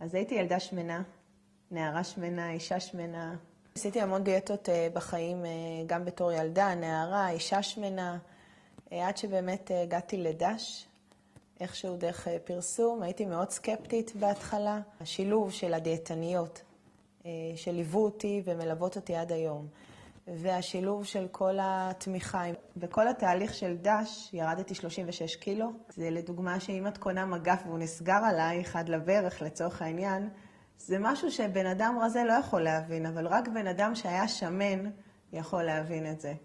אז הייתי ילדה שמנה, נערה שמנה, אישה שמנה. עשיתי המון דיאטות בחיים, גם בתור ילדה, נערה, אישה שמנה, עד שבאמת הגעתי לדש, איכשהו דרך פרסום. הייתי מאוד סקפטית בהתחלה. השילוב של הדיאטניות שליוו אותי ומלוות אותי עד היום, והשילוב של כל התמיכה. בכל התהליך של דש ירדתי 36 קילו. זה לדוגמה שאם את קונה מגף והוא נסגר עלייך עד לברך לצורך העניין, זה משהו שבן אדם רזה לא יכול להבין, אבל רק בן אדם שהיה שמן יכול להבין את זה.